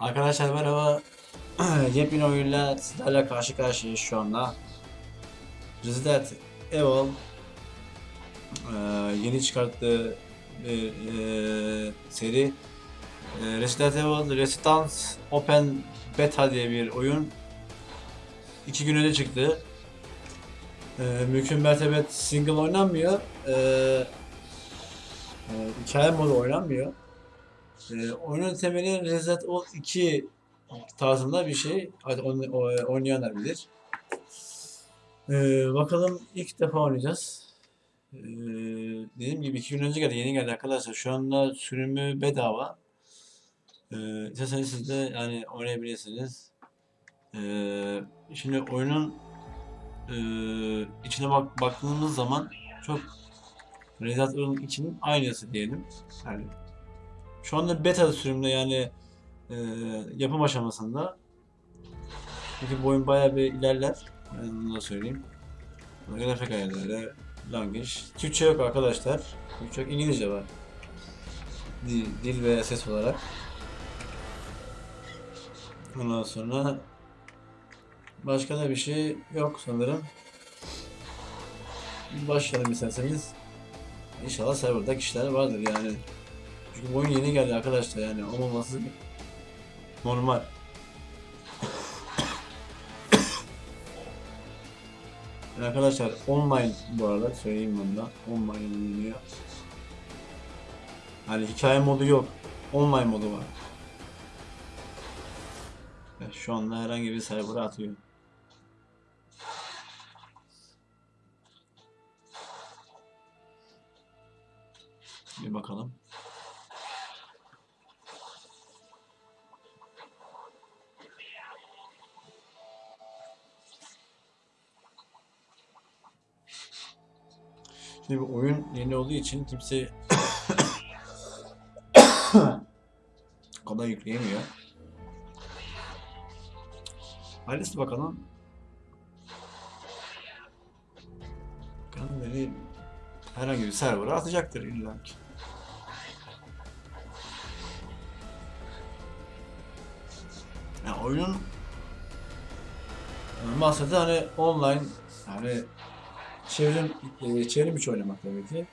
Arkadaşlar merhaba. Yepyeni oyunla sizlerle karşı karşıyayız şu anda. Resident Evil eee, yeni çıkarttığı bir eee, seri. Eee, Resident Evil Resistance Open Beta diye bir oyun. İki gün önce çıktı. Eee mümkün mertebe single oynanmıyor. Eee eee, hikaye modu oynanmıyor. Ee, oyunun temeli Resident Evil 2 tarzında bir şey. Hadi onu oynayanlar bilir. Ee, bakalım ilk defa oynayacağız. Ee, dediğim gibi iki gün önce geldi, yeni geldi arkadaşlar. Şu anda sürümü bedava. Ee, isterseniz siz de yani oynayabilirsiniz. Ee, şimdi oyunun e, içine bak baktığımız zaman çok Resident Evil'ın içinin aynısı diyelim. Yani şu anda beta sürümde yani e, yapım aşamasında. Çünkü bu oyun bayağı bir ilerler. Ben bunu da söyleyeyim. Grafik ayarları, language. Türkçe yok arkadaşlar. Türkçe yok, İngilizce var. Dil, dil ve ses olarak. Ondan sonra başka da bir şey yok sanırım. Başlayalım isterseniz. İnşallah serverda kişiler vardır yani. Çünkü bu oyun yeni geldi arkadaşlar yani olmaması normal. Yani arkadaşlar online bu arada söyleyeyim bunu da online oynanıyor. Hani hikaye modu yok. Online modu var. Şu anda herhangi bir server'a atıyor. Bir bakalım. Şimdi bu oyun yeni olduğu için kimse kolay yükleyemiyor. Hayırlısı bakalım. Bakalım beni herhangi bir server'a atacaktır illa ki. Yani oyunun e, maksadı hani online yani çevrim e, çevrim içi oynamak tabii ki.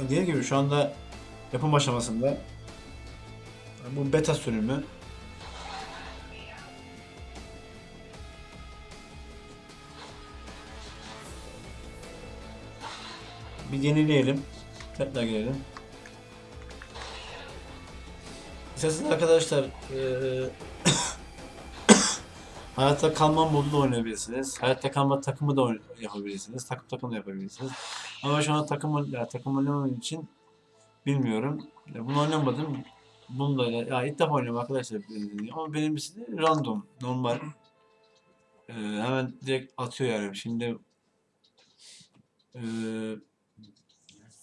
Dediğim gibi şu anda yapım aşamasında bu beta sürümü bir yenileyelim. Tekrar girelim. İsterseniz arkadaşlar eee hayatta kalma modunu oynayabilirsiniz. Hayatta kalma takımı da yapabilirsiniz. Takım takım da yapabilirsiniz. Ama şu an takım ya, takım oynamadığım için bilmiyorum. Ya, bunu oynamadım. Bunu da ya ilk defa oynuyorum arkadaşlar. Ama benimkisi de random, normal. Eee, hemen direkt atıyor yani. Şimdi eee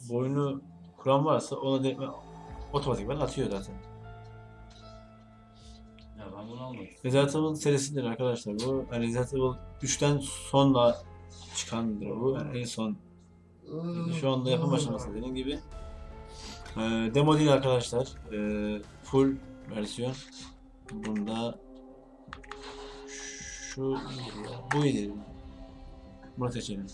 bu oyunu kuran varsa ona direkt otomatikman atıyor zaten. Bunu almadım. Resident Evil serisidir arkadaşlar bu. Yani Resident Evil 3'ten sonra çıkandır bu. Yani en son şu anda yapım aşaması dediğim gibi. Ee, demo değil arkadaşlar. Ee, full versiyon. Bunda şu bu iyi. Bunu seçelim.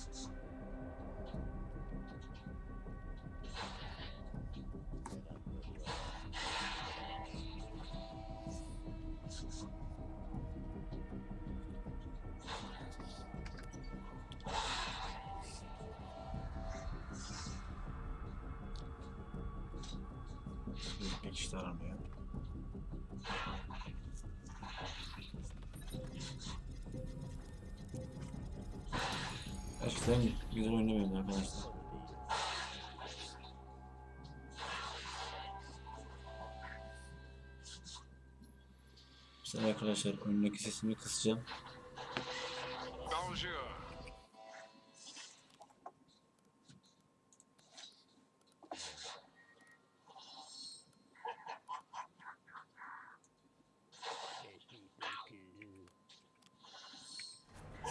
Aramıyor. Eskiden güzel oynamıyordu arkadaşlar. Mesela arkadaşlar oyundaki sesimi kısacağım.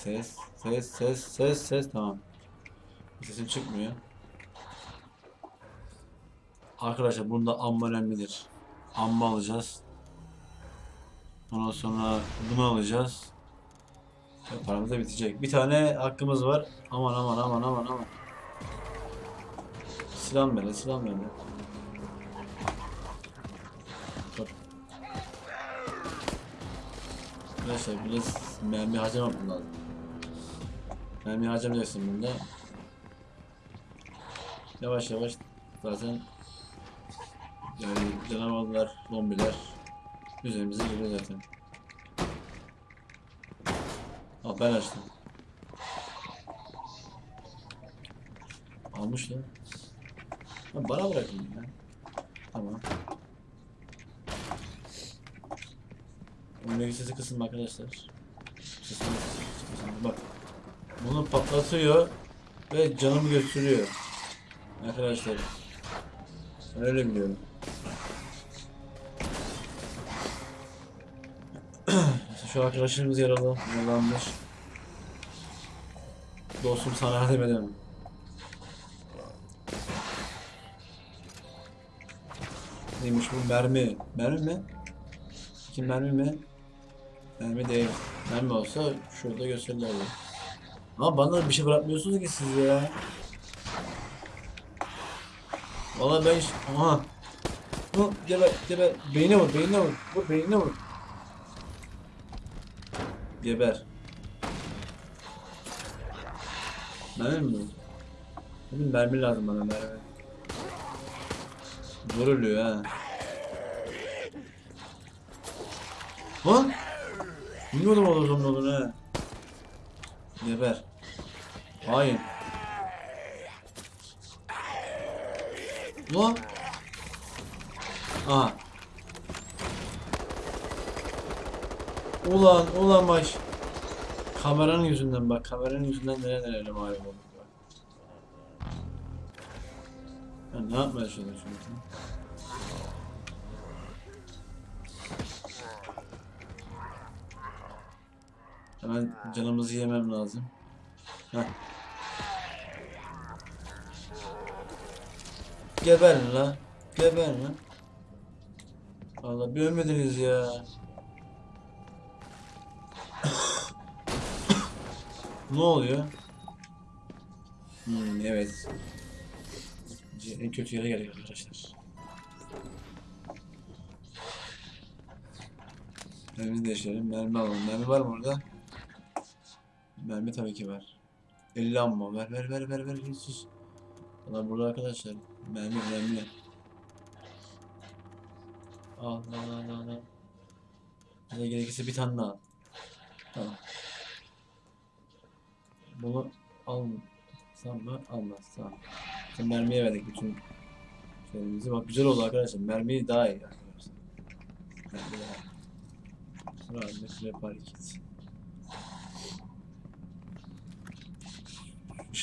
Ses, ses, ses, ses, ses. Tamam. Sesim çıkmıyor. Arkadaşlar bunda amma önemlidir. Amba alacağız. Ondan sonra bunu alacağız. Ve paramız da bitecek. Bir tane hakkımız var. Aman aman aman aman aman. Silah böyle, silah. Hop. Arkadaşlar biraz mermi harcamam lazım. Mermi harcamayacaksın bunda. Yavaş yavaş zaten yani canavarlar, zombiler üzerimize geliyor zaten. Aa ben açtım. Almış lan. Ha, bana bırakın ya. Tamam. Oyundaki sesi kısın arkadaşlar. Sesini kısın. Bak. Bunu patlatıyor ve canımı götürüyor. Arkadaşlar. Öyle biliyorum. Şu arkadaşımız yaralı, yaralanmış. Dostum sana yardım edemem. Neymiş bu mermi? Mermi mi? Kim mermi mi? Mermi değil. Mermi olsa şurada gösterirlerdi. Ama bana bir şey bırakmıyorsunuz ki siz ya. Valla ben... Aha. Hı, geber, geber. Beynine vur, beynine vur. Vur, beynine vur. Geber. Mermi mi? Benim mermi lazım bana mermi. Zor ölüyor ha. Lan! Bilmiyordum o zaman olur ha. Geber. Hayır. Lan! Aha. Ulan ulan baş. Kameranın yüzünden bak kameranın yüzünden neler neler malum oldu. bak. Ya ne yapmaya çalışıyorsun? Hemen canımızı yemem lazım. Heh. Geber la. Geber lan. Vallahi bir ölmediniz ya. ne oluyor? Hmm, evet. En kötü yere geldik arkadaşlar. Mermimizi değiştirelim. Mermi alalım. Mermi var mı orada? Mermi tabii ki var. 50 ammo. Ver ver ver ver ver. Sus. Ulan burada arkadaşlar. Mermi mermi. Al al al al al. Hadi gerekirse bir tane daha. al. Tamam. Bunu alsam mı? Almaz. Tamam. Şimdi mermiye verdik bütün şeyimizi. Bak güzel oldu arkadaşlar. Mermi daha iyi arkadaşlar. Mermi daha iyi. Radyo Flap Hareket.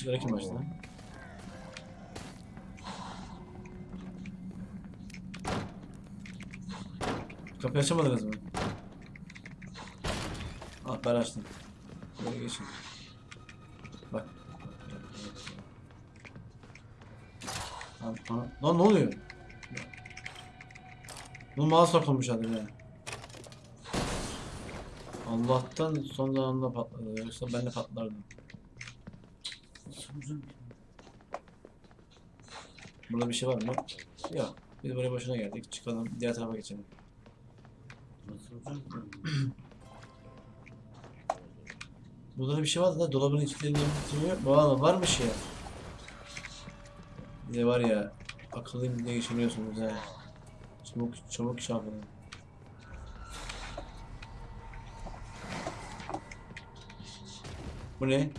Işıkları kim açtı? Kapıyı açamadınız mı? Ah ben açtım. Böyle geçin. Bak. Lan, lan, ne oluyor? Bu mouse takılmış adı ya. Allah'tan son zamanında patladı. Yoksa ben de patlardım. Burada bir şey var mı? Yok. Biz buraya boşuna geldik. Çıkalım. Diğer tarafa geçelim. Burada da bir şey var da dolabın içlerinde bitmiyor. Valla varmış ya. Bir de var ya akıllıyım diye geçiniyorsunuz ha. Çabuk çabuk iş. Bu ne?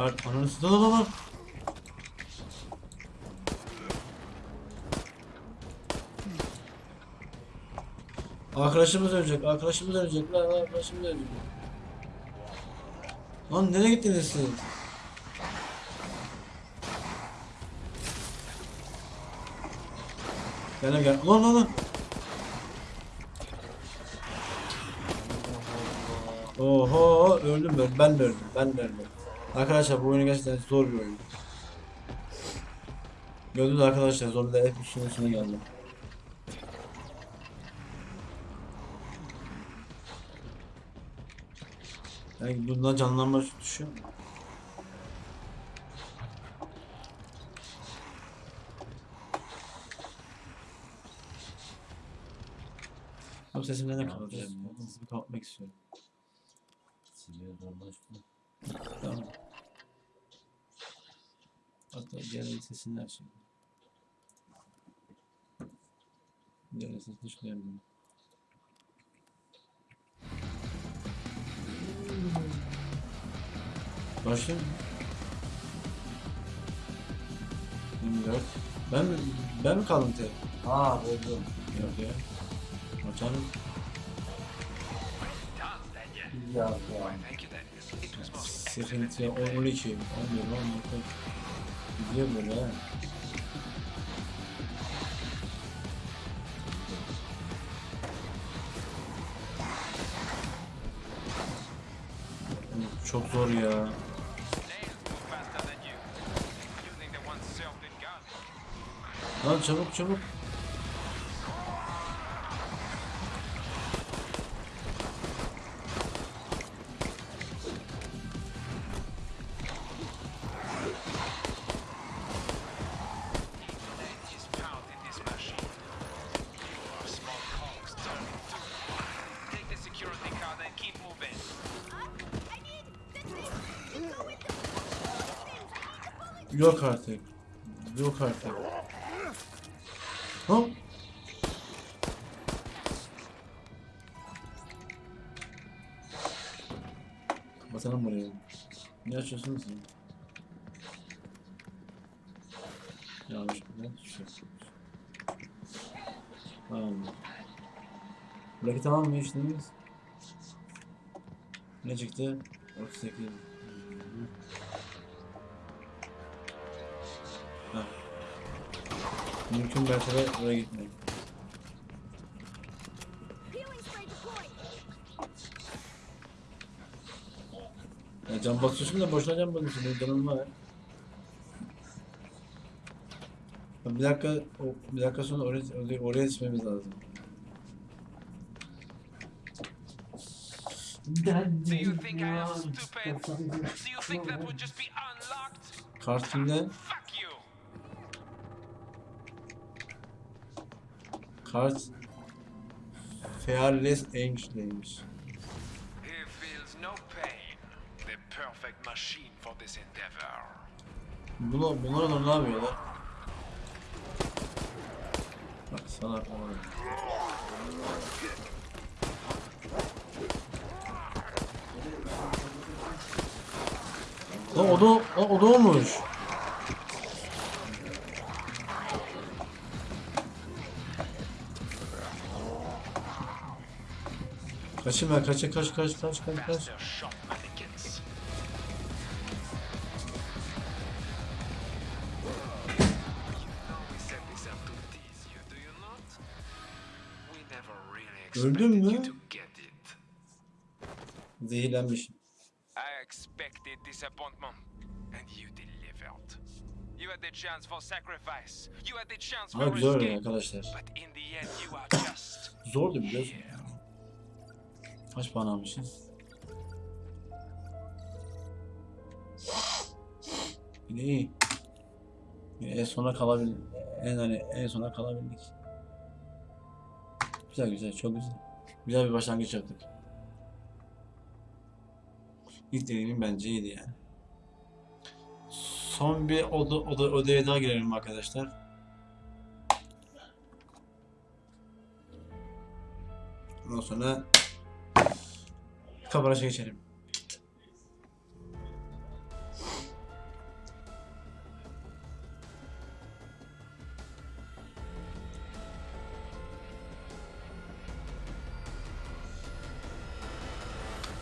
Kart ananı lan. Arkadaşımız ölecek, arkadaşımız ölecek lan, arkadaşımız ölecek. Lan nereye gittiniz siz? Gel gel. Lan lan lan. Oho öldüm ben. Ben de öldüm. Ben de öldüm. Arkadaşlar bu oyun gerçekten zor bir oyun. Gördünüz arkadaşlar zombiler hep üstüne üstüne geldi. Yani bundan canlanma düşüyor. Abi sesimden ne kapatacağım? Hızlı kapatmak istiyorum. Siliyor dolaşma. Tamam. Hatta diğer sesini açayım. Diğer sesini düşünüyorum. Başlayayım mı? 24. Ben mi, ben mi kaldım tek? Aa buldum. Yok ya. Açalım. Ya ya. Sıkıntı 12. 11, 10. Gidiyor böyle. Çok zor ya. Lan çabuk çabuk. Yok artık. Yok artık. Hop. Basalım buraya. Ne açıyorsunuz? Yanlış bir şu. Tamam. Buradaki tamam mı? Ne çıktı? 38. Ha. Mümkün mertebe oraya gitmeyin. Ya can basıyorsun da boşuna can basıyorsun. Benim canım var. Bir dakika, o- bir dakika sonra oraya, oraya, yetişmemiz lazım. Do you think I am stupid? Do you think that would just be unlocked? Kart Kart Fearless Angel'deymiş. He feels no pain. The perfect machine for this endeavor. Bunu, bunlar onlar ne yapıyorlar? Bak ama. Lan o da, o, o da olmuş. You, do you not? We never really Öldün mü? you to get it. Zehirlenmiş. I expected disappointment, and you delivered. You had the chance for sacrifice. You had the chance for escape. arkadaşlar. Are just Zordu biliyorsun. Kaç puan almışız? Yine iyi. Yine en sona kalabildik. En hani en sona kalabildik. Güzel güzel çok güzel. Güzel bir başlangıç yaptık. İlk deneyimim bence iyiydi yani. Son bir oda, oda, odaya daha girelim arkadaşlar. Ondan sonra Kabaraj'a geçelim.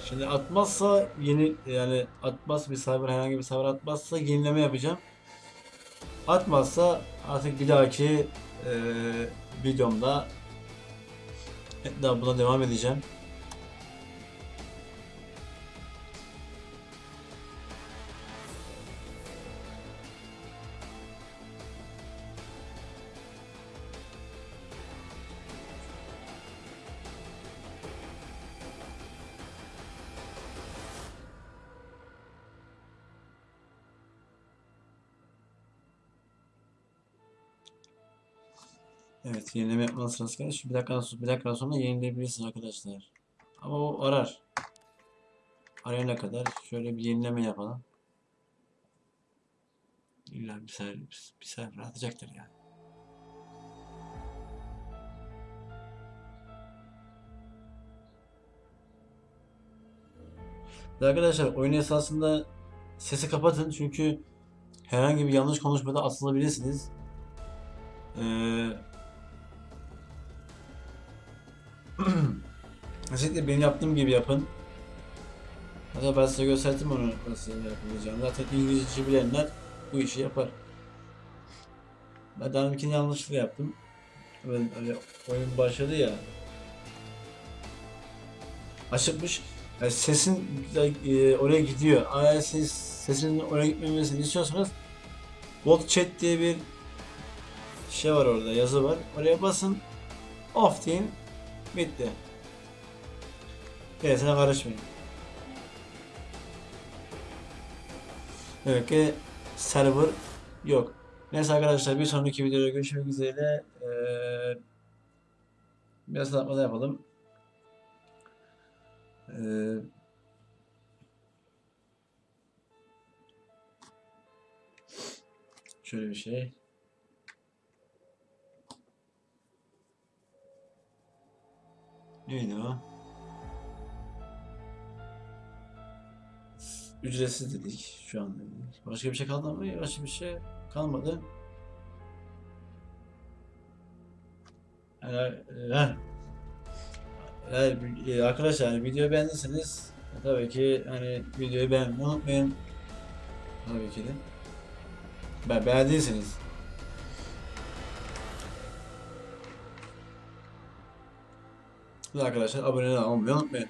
Şimdi atmazsa yeni yani atmaz bir cyber herhangi bir cyber atmazsa yenileme yapacağım. Atmazsa artık bir dahaki eee videomda daha buna devam edeceğim. Evet, yenileme geldi. Şu bir dakika sonra, bir dakika sonra yenileyebilirsiniz arkadaşlar. Ama o arar. Arayana kadar şöyle bir yenileme yapalım. İlla bir sefer, bir sefer atacaktır yani. Arkadaşlar oyun esasında sesi kapatın çünkü herhangi bir yanlış konuşmada atılabilirsiniz. Ee, Kesinlikle benim yaptığım gibi yapın. Hatta ben size gösterdim onu nasıl yapılacağını. Zaten İngilizce bilenler bu işi yapar. Ben daha öncekini yanlışlıkla yaptım. Ben öyle oyun başladı ya. Açıkmış. Yani sesin e, oraya gidiyor. Eğer siz sesin oraya gitmemesini istiyorsanız Bot Chat diye bir şey var orada, yazı var. Oraya basın. Off deyin. Bitti. Gerisine karışmayın. Demek ki server yok. Neyse arkadaşlar bir sonraki videoda görüşmek üzere. Ee, biraz da yapalım. Ee, şöyle bir şey. Neydi o? Ücretsiz dedik şu an. Başka bir şey kaldı mı? Başka bir şey kalmadı. Yani, e, arkadaşlar yani videoyu beğendiyseniz tabii ki hani videoyu beğenmeyi unutmayın. Tabii ki de. Beğendiyseniz. Ve arkadaşlar abone olmayı unutmayın.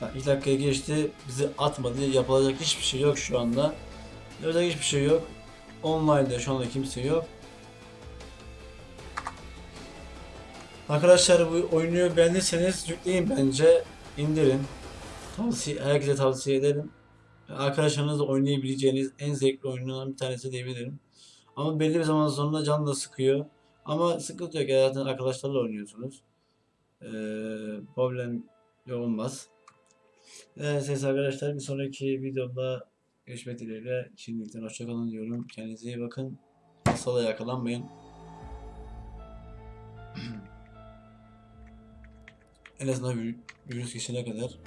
Ha, ilk dakikaya geçti. Bizi atmadı. Yapılacak hiçbir şey yok şu anda. Yapacak hiçbir şey yok. Online'da şu anda kimse yok. Arkadaşlar bu oyunu beğendiyseniz yükleyin bence. indirin. Tavsiye, herkese tavsiye ederim. Arkadaşlarınızla oynayabileceğiniz en zevkli oyunlardan bir tanesi diyebilirim. Ama belli bir zaman sonra can da sıkıyor. Ama sıkıntı yok. Zaten arkadaşlarla oynuyorsunuz. Ee, problem olmaz. Evet arkadaşlar bir sonraki videoda görüşmek dileğiyle. Şimdilikten hoşçakalın diyorum. Kendinize iyi bakın. Hastalığa yakalanmayın. en azından vir- virüs geçene kadar.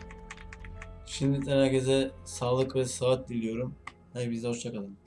Şimdiden herkese sağlık ve sıhhat diliyorum. De hoşçakalın.